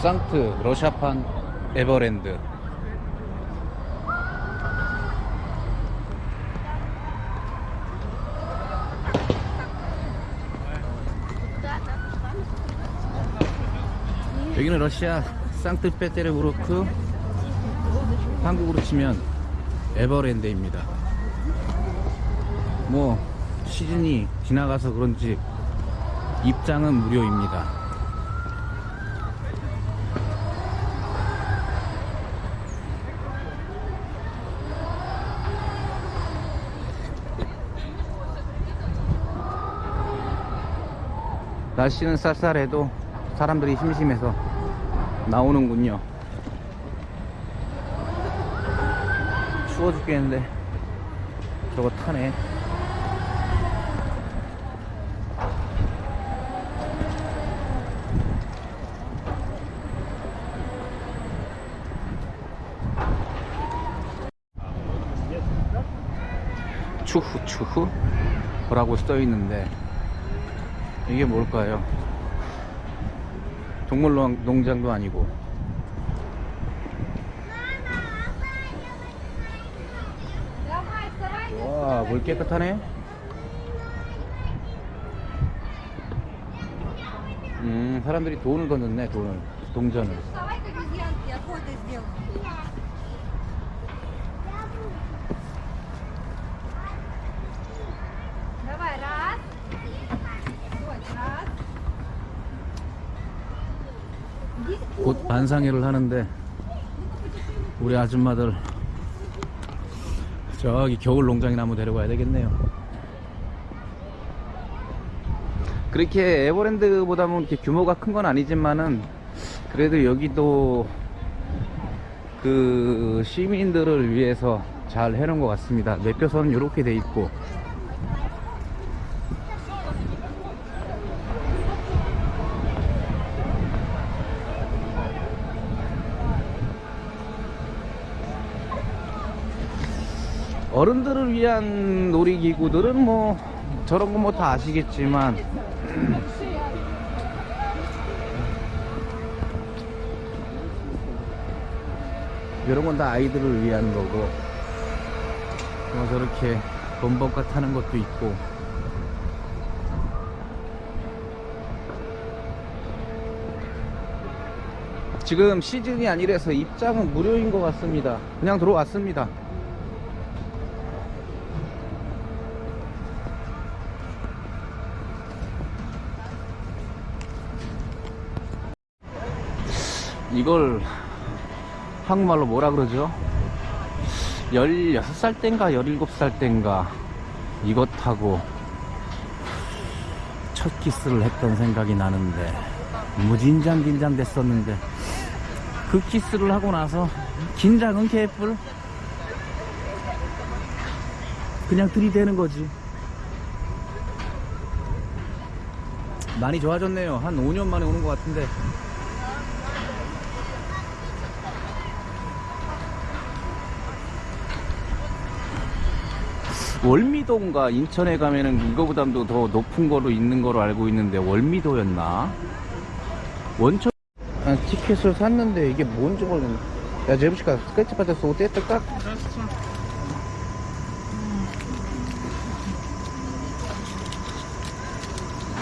상트 러시아판 에버랜드. 여기는 러시아 상트페테르부르크 한국으로 치면 에버랜드입니다. 뭐 시즌이 지나가서 그런지 입장은 무료입니다 날씨는 쌀쌀해도 사람들이 심심해서 나오는군요. 추워 죽겠는데 저거 타네. 추후 추후? 라고 써있는데 이게 뭘까요 동물 농장도 아니고 와, 물 깨끗하네. 음, 사람들이 돈을 던졌네, 돈을. 동전을. 곧 반상회를 하는데, 우리 아줌마들, 저기 겨울 농장이나 한번 데려가야 되겠네요. 그렇게 에버랜드보다는 이렇게 규모가 큰 건 아니지만은, 그래도 여기도 그 시민들을 위해서 잘 해놓은 것 같습니다. 매표선은 이렇게 돼 있고, 어른들을 위한 놀이기구들은 뭐 저런 거 뭐 다 아시겠지만 이런 건 다 아이들을 위한 거고 뭐 저렇게 범벅가 타는 것도 있고. 지금 시즌이 아니라서 입장은 무료인 것 같습니다. 그냥 들어왔습니다 이걸 한국말로 뭐라 그러죠? 16살 땐가 17살 땐가 이것 타고 첫 키스를 했던 생각이 나는데 무진장 긴장 됐었는데 그 키스를 하고 나서 긴장은 개뿔. 그냥 들이대는 거지. 많이 좋아졌네요. 한 5년 만에 오는 것 같은데 월미도인가 인천에 가면은 이거보다도 더 높은 거로 있는 거로 알고 있는데 월미도였나? 원천 아, 티켓을 샀는데 이게 뭔지 모르겠네 야 제부시가 스케치 받았어 어때 뜰까?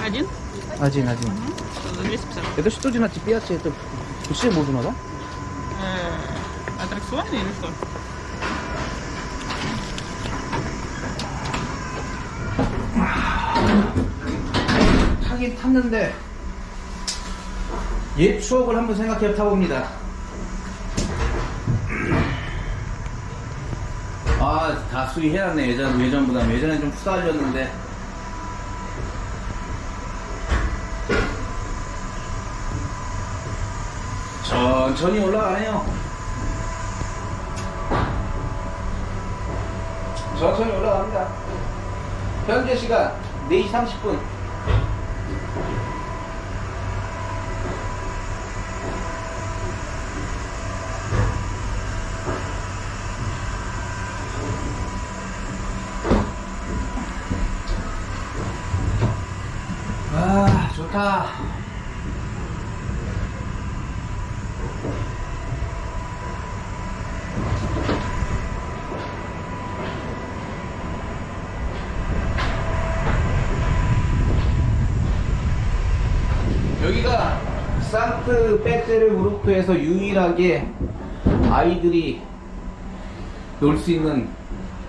Один? 아진 아진 За 250. Это что значит пиаце? Это все можно, да? Э, аттракционы или что? 타긴 탔는데 옛 추억을 한번 생각해 타봅니다. 아, 다 수리해놨네. 예전, 예전보다. 예전엔 좀 푸달렸는데. 천천히 올라가네요. 천천히 올라갑니다. 현재 시간 4시 30분. 아, 좋다. 산트페테르부르크에서 유일하게 아이들이 놀 수 있는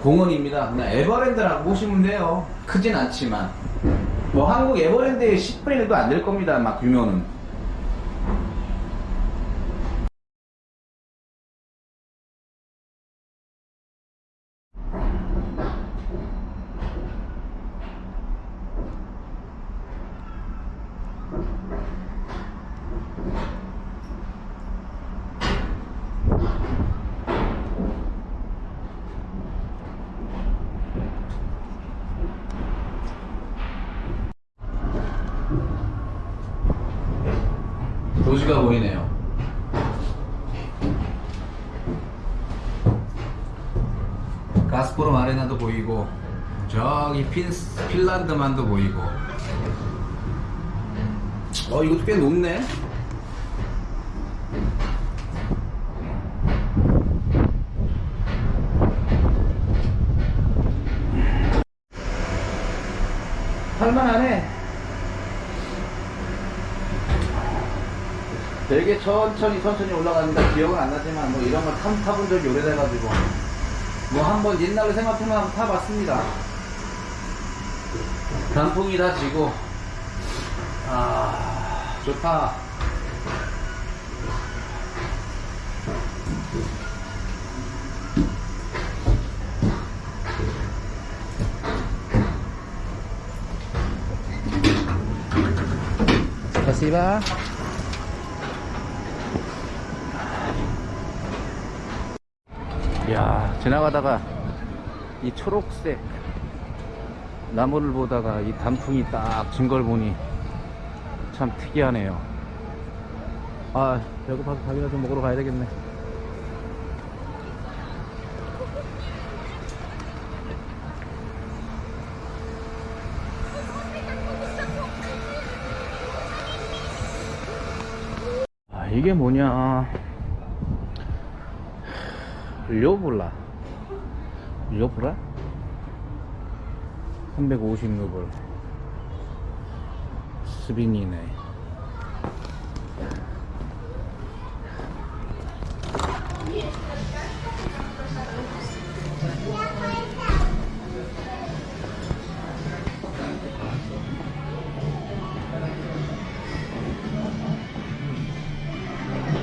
공원입니다. 에버랜드라고 보시면 돼요. 크진 않지만. 뭐 한국 에버랜드의 10분의 1도 안 될 겁니다. 막 규모는. 도시가 보이네요. 가스프롬 아레나도 보이고 저기 핀, 핀란드만도 보이고 어 이것도 꽤 높네 할만하네 되게 천천히 천천히 올라가니까 기억은 안 나지만 뭐 이런 걸 타, 타본 적이 오래돼가지고. 뭐 한번 옛날로 생각하면 한번 타봤습니다. 단풍이 다 지고. 아 좋다. 스파시바 야 지나가다가 이 초록색 나무를 보다가 이 단풍이 딱 진 걸 보니 참 특이하네요. 아 배고파서 밥이나 좀 먹으러 가야 되겠네. 아 이게 뭐냐. 료블라 료블라 350루블 스빈이네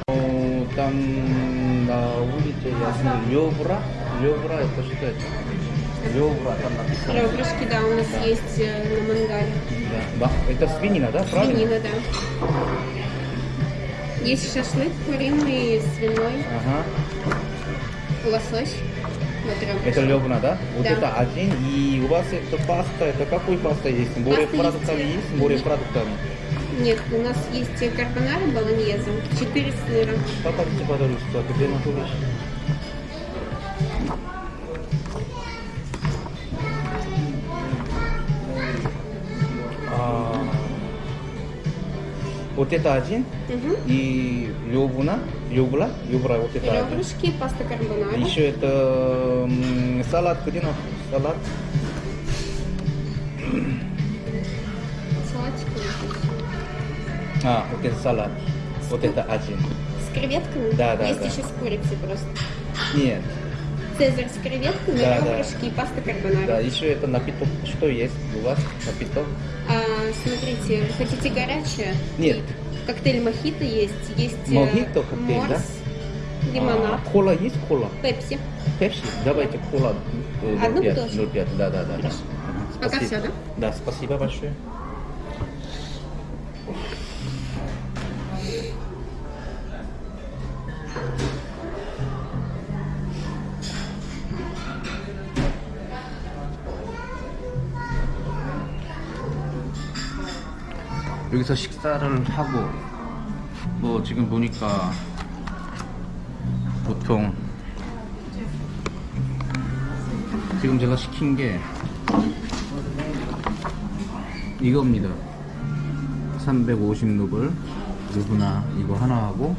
Э, Там на улице ясно Лёвра. Лёвра это что это? Лёвра там написано. Ребрышки, да, у нас есть э, на мангале. Да. Да. Это свинина, да? Правильно? Свинина, да. Есть шашлык куриный, свиной, Ага. лосось. Вот. Это лёвна, да? Вот Да. это один. И у вас это паста, это какой паста есть? Морепродуктами есть, есть? э, Морепродуктами. Нет, у нас есть э, карбонара болоньезе, 4 сыра. Покажите, пожалуйста, где находишься? А, вот это один Угу. и лёвуна, лёвула, лёвула, вот это один. Ребрышки, паста карбонара. Еще это м, салат, на салат? Салатик. А, вот это салат. Вот это один. С креветками? Да, да, Есть да. еще с курицей просто. Нет. Цезарь с креветками, Да, да. ребрышки и паста карбонара. Да, еще это напиток. Что есть у вас? Напиток? А, смотрите, хотите горячее? Нет. Коктейль мохито есть, есть э, Мохито коктейль, морс, да? лимонад, А, кола есть кола? пепси. Пепси? Давайте кола э, Одну 0,5, бутылочку? 0,5, да, да, да. да. Хорошо. Пока всё, да? Да, спасибо большое. 여기서 식사를 하고 뭐 지금 보니까 보통 지금 제가 시킨 게 이겁니다. 350루블. 누구나 이거 하나 하고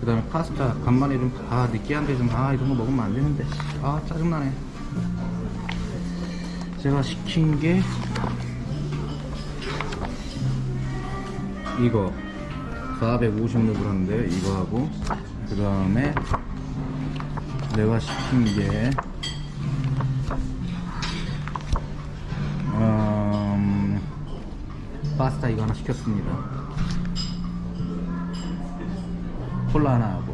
그 다음에 파스타 간만에 좀아 느끼한데 좀아 이런 거 먹으면 안 되는데. 아 짜증나네. 제가 시킨 게 이거 450루블 하는데 이거 하고 그 다음에 내가 시킨 게 음, 파스타 이거 하나 시켰습니다. 콜라 하나 하고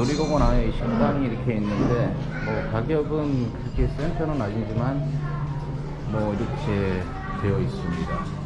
놀이공원 안에 이 식당이 이렇게 있는데 뭐 가격은 그렇게 센 편은 아니지만 뭐 이렇게 되어 있습니다.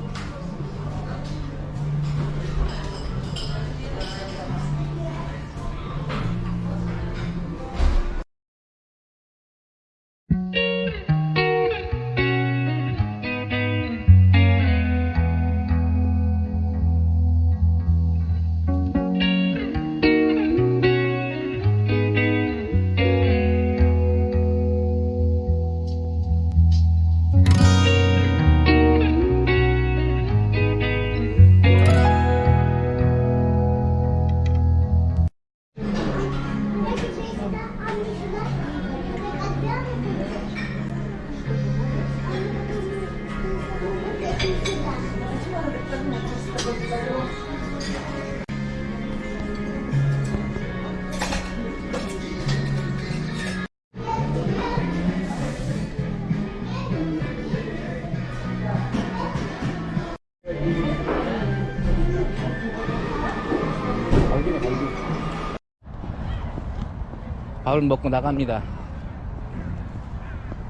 밥을 먹고 나갑니다.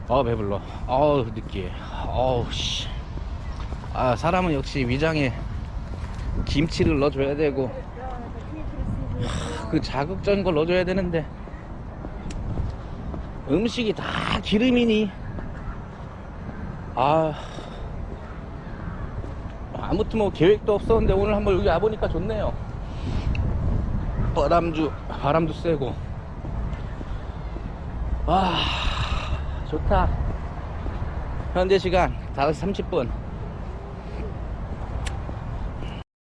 어 배불러. 어우 느끼해. 어우 씨. 아 사람은 역시 위장에 김치를 넣어줘야 되고 하, 그 자극적인 걸 넣어줘야 되는데 음식이 다 기름이니 아 아무튼 뭐 계획도 없었는데 오늘 한번 여기 와보니까 좋네요. 바람주 바람도 세고 와 좋다 현재 시간 5시 30분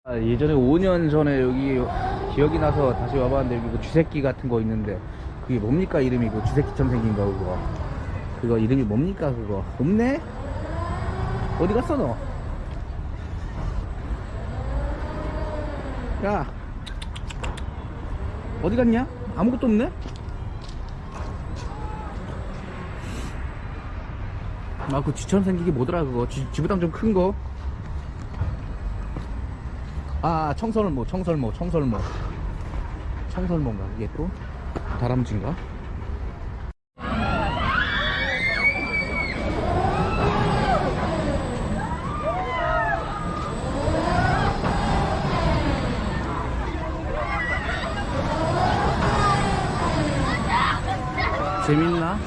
아, 예전에 5년 전에 여기 기억이 나서 다시 와봤는데 여기 그 쥐새끼 같은 거 있는데 그게 뭡니까 이름이 그 쥐새끼처럼 생긴 거 그거 그거 이름이 뭡니까 그거 없네? 어디 갔어 너? 야 어디 갔냐? 아무것도 없네? 아, 그 쥐처럼 생기게 뭐더라, 그거. 쥐, 쥐보다 좀 큰 거. 아, 청설모, 청설모, 청설모. 청설모인가, 그게 또? 다람쥐인가? 재밌나